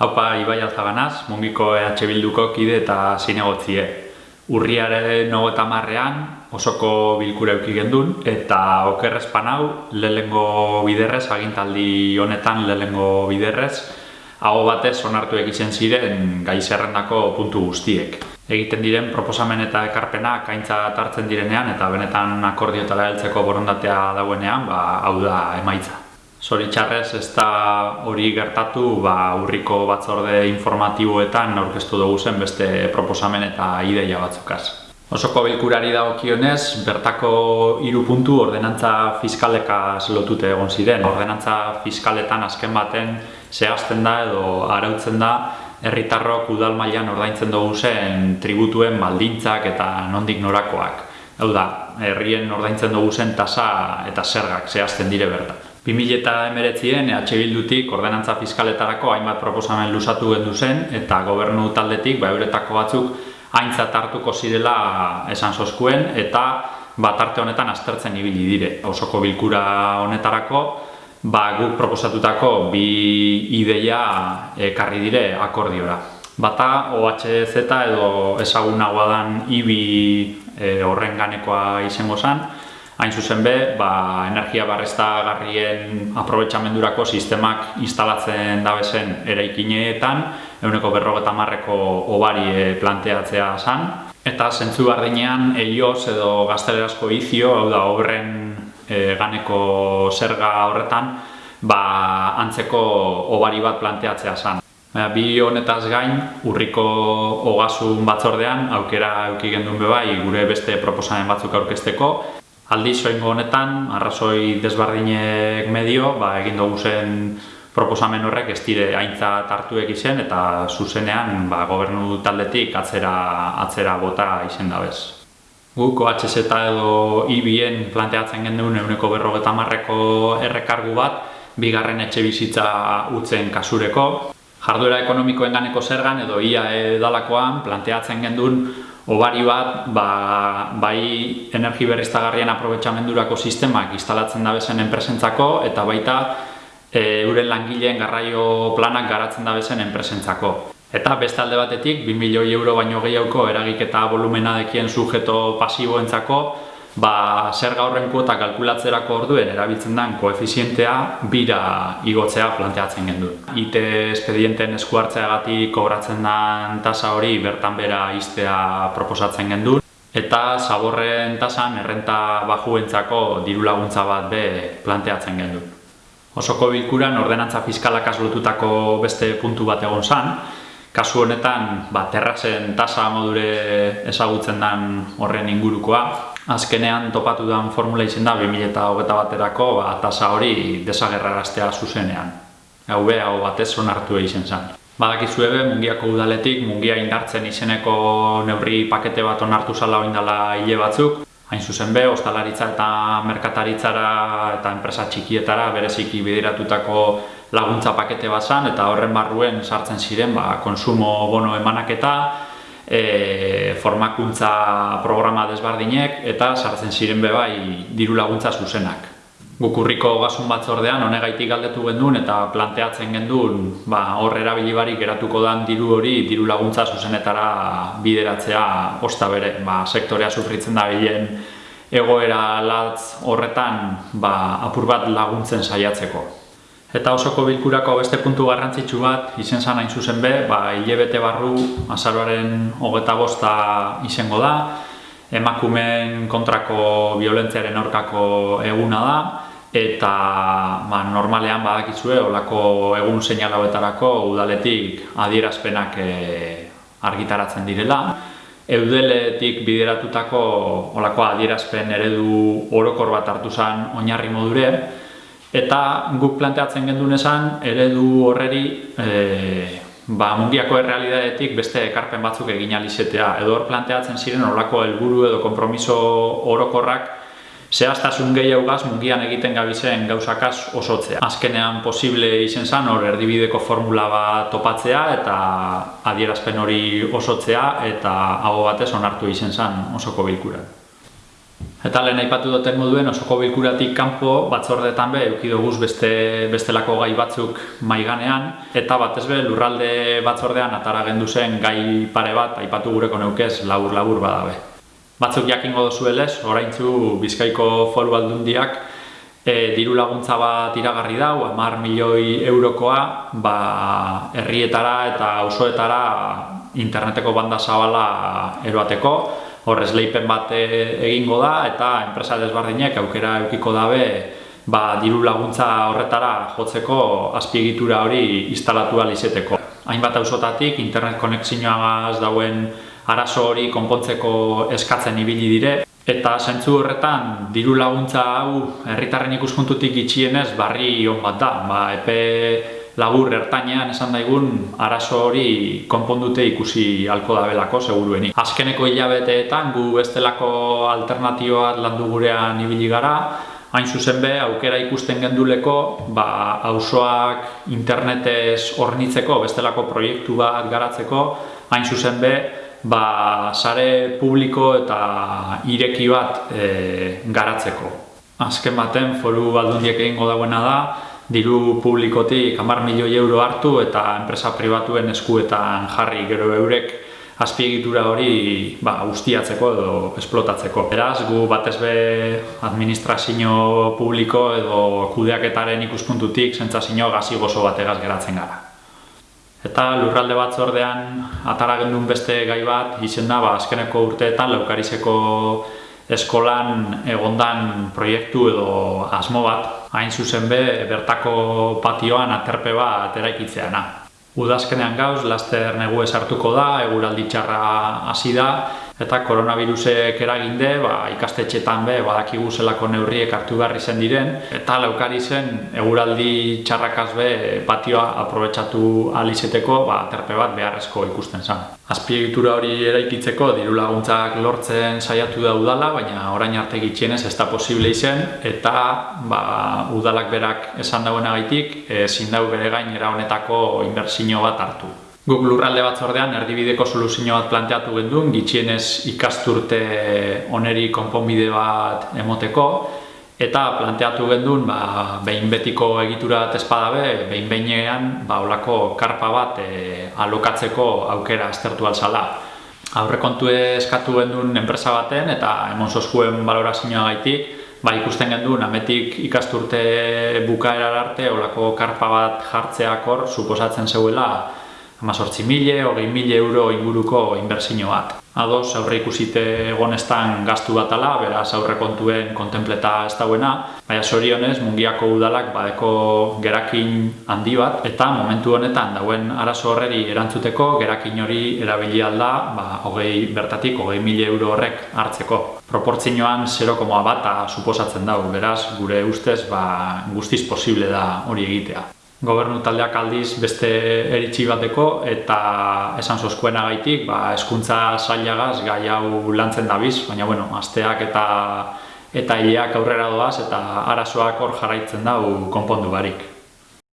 Haupa Ibai Alzaganaz, mungiko EH Bilduko kide eta zinegotzie. Urriaren eta marrean osoko bilkura euki gendun eta okerrezpan hau lehengo biderrez, agintaldi honetan lehengo biderrez, hau batez onartu egiten ziren gai zerrendako puntu guztiek. Egiten diren proposamen eta ekarpena kaintza hartzen direnean eta benetan akordiotara heltzeko borondatea dauenean, ba, hau da emaitza. Zoritxarrez ez da hori gertatu ba, urriko batzorde informatiboetan aurkeztu dugu zen beste proposamen eta ideia batzukaz. Osoko bilkurari dagokionez, bertako hiru puntu ordenantza fiskaleka lotute egon ziren. Ordenantza fiskaletan azken baten zehazten da edo arautzen da herritarrok udal mailan ordaintzen dugu zen tributuen baldintzak eta nondik norakoak. Hau da, herrien ordaintzen dugu zen tasa eta zergak zehazten dire bertan. 2008an EH Bildutik ordenantza fiskaletarako hainbat proposamen lusatu gendu zen eta gobernu taldetik ba, euretako batzuk haintzat hartuko zirela esan soskuen eta bat arte honetan aztertzen ibili dire. Osoko bilkura honetarako ba, guk proposatutako bi ideia ekarri dire akordiora. Bata OHZ edo ezagunagoa dan IBI e, horren ganekoa izango zen, hain zuzen be, ba, energia barreztagarrien aprobetxamendurako sistemak instalatzen dabezen eraikineetan, eguneko berrogeta marreko obari planteatzea zan. Eta zentzu bardinean, eioz edo gaztelerazko izio, hau da, obren e, ganeko zerga horretan, ba, antzeko obari bat planteatzea zan. Bi honetaz gain, urriko ogasun batzordean, aukera euki gendun bebai, gure beste proposamen batzuk aurkezteko, Aldi soingo honetan, arrazoi desbardinek medio, ba, egin dugu zen proposamen horrek ez dire haintza hartu izen eta zuzenean ba, gobernu taldetik atzera, atzera bota izen da bez. Guk OHZ edo IBien planteatzen genuen eguneko berrogeta marreko errekargu bat, bigarren etxe bizitza utzen kasureko. Jarduera ekonomikoen ganeko zergan edo ia edalakoan planteatzen genuen Obari bat, ba, bai energi berriztagarrien aprobetxamendurako sistemak instalatzen da bezen enpresentzako eta baita e, euren langileen garraio planak garatzen da bezen enpresentzako. Eta beste alde batetik, 2 milioi euro baino gehiago eragiketa volumena dekien sujeto pasiboentzako, ba, zer horren kuota kalkulatzerako orduen erabiltzen den koefizientea bira igotzea planteatzen gendu. IT espedienten eskuartzeagatik kobratzen den tasa hori bertan bera iztea proposatzen gendu. Eta zaborren tasan errenta bajuentzako diru laguntza bat be planteatzen gendu. Osoko bilkuran ordenantza fiskalak azlotutako beste puntu bat egon zan, Kasu honetan, ba, terrazen tasa modure ezagutzen den horren ingurukoa, azkenean topatu den formula izin da 2008 baterako ba, tasa hori desagerraraztea zuzenean. Hau be, hau batez onartu egin zen. Badakizu ebe, mungiako udaletik, mungia indartzen izeneko neurri pakete bat onartu zala oindala hile batzuk. Hain zuzen be, ostalaritza eta merkataritzara eta enpresa txikietara bereziki bideratutako laguntza pakete bat zan, eta horren barruen sartzen ziren ba, konsumo bono emanaketa, e, formakuntza programa desbardinek eta sartzen ziren bebai diru laguntza zuzenak. Gukurriko gasun batzordean honegaitik galdetu gendun eta planteatzen gendun ba, hor erabili barik geratuko dan diru hori diru laguntza zuzenetara bideratzea osta bere. Ba, sektorea sufritzen da bilen egoera latz horretan ba, apur bat laguntzen saiatzeko. Eta osoko bilkurako beste puntu garrantzitsu bat, izen zan hain zuzen be, ba, hilebete barru azaroaren hogeta bosta izango da, emakumen kontrako violentziaren aurkako eguna da, eta ba, normalean badakizue, olako egun seinalauetarako udaletik adierazpenak e, argitaratzen direla. Eudeletik bideratutako olako adierazpen eredu orokor bat hartu zen oinarri modure, Eta guk planteatzen gendun esan, eredu horreri e, ba, mungiako errealidadetik beste ekarpen batzuk egin alizetea. Edo hor planteatzen ziren horlako helburu edo konpromiso orokorrak zehaztasun gehiago gaz mungian egiten gabizen gauzakaz osotzea. Azkenean posible izen zan hor erdibideko formula bat topatzea eta adierazpen hori osotzea eta hau batez onartu izen zan osoko bilkuran. Eta lehen aipatu duten moduen osoko bilkuratik kanpo batzordetan be eduki doguz beste bestelako gai batzuk maiganean eta batez be lurralde batzordean atara gendu zen gai pare bat aipatu gureko neukez labur labur badabe. Batzuk jakingo dozuelez, oraintzu Bizkaiko Foru Aldundiak e, diru laguntza bat iragarri dau, 10 milioi eurokoa, ba herrietara eta auzoetara interneteko banda zabala eroateko, horrez leipen bat egingo da eta enpresa desbardinek aukera eukiko dabe ba, diru laguntza horretara jotzeko azpiegitura hori instalatu izeteko. Hainbat auzotatik internet konexioagaz dauen arazo hori konpontzeko eskatzen ibili dire eta zentzu horretan diru laguntza hau herritarren ikuspuntutik itxienez barri on bat da. Ba, epe labur ertainean esan daigun arazo hori konpondute ikusi halko da belako seguruenik. Azkeneko hilabeteetan gu bestelako alternatioa landu gurean ibili gara, hain zuzen be aukera ikusten genduleko ba auzoak internetez hornitzeko bestelako proiektu bat garatzeko, hain zuzen be ba sare publiko eta ireki bat e, garatzeko. Azken baten foru aldundiek egingo dauena da, diru publikotik 10 milioi euro hartu eta enpresa pribatuen eskuetan jarri gero eurek azpiegitura hori ba, ustiatzeko edo esplotatzeko. Beraz, gu batez be administrazio publiko edo kudeaketaren ikuspuntutik sentsazio gazi gozo bategaz geratzen gara. Eta lurralde batzordean atara gendun beste gai bat, izen da, ba, azkeneko urteetan laukarizeko eskolan egondan proiektu edo asmo bat, hain zuzen be bertako patioan aterpe bat eraikitzeana. Udazkenean gauz, laster negu esartuko da, eguraldi txarra hasi da, eta koronavirusek eraginde, ba, ikastetxetan be, badakigu zelako neurriek hartu behar zen diren, eta laukari zen, eguraldi txarrakaz be, patioa aprobetsatu alizeteko, ba, terpe bat beharrezko ikusten zen. Azpiegitura hori eraikitzeko diru laguntzak lortzen saiatu da udala, baina orain arte gitxienez ez da posible izen, eta ba, udalak berak esan dagoena gaitik, ezin dau bere gain honetako inbertsio bat hartu. Guk lurralde batzordean erdibideko soluzio bat planteatu genduen, gitxienez ikasturte oneri konponbide bat emoteko, eta planteatu genduen ba, behin betiko egitura bat espadabe, behin behinean ba, olako karpa bat e, alokatzeko aukera estertu alzala. Aurrekontu eskatu genduen enpresa baten eta emon zozkuen balorazioa gaitik, ba, ikusten genduen ametik ikasturte bukaera arte olako karpa bat jartzeak hor, suposatzen zeuela amazortzi mile, hogei mile euro inguruko inbertsio bat. Ados, aurre ikusite egonestan gaztu bat ala, beraz aurre kontuen kontempleta ez dauena, baina sorionez, mungiako udalak badeko gerakin handi bat, eta momentu honetan dauen arazo horreri erantzuteko, gerakin hori erabili alda, ba, hogei bertatik, hogei mile euro horrek hartzeko. Proportzioan 0,1 bata suposatzen dago, beraz, gure ustez, ba, guztiz posible da hori egitea gobernu taldeak aldiz beste eritxi bateko eta esan zozkuena gaitik, ba, eskuntza zailagaz gai hau lantzen dabiz, baina bueno, asteak eta eta hileak aurrera doaz eta arazoak hor jarraitzen dau konpondu barik.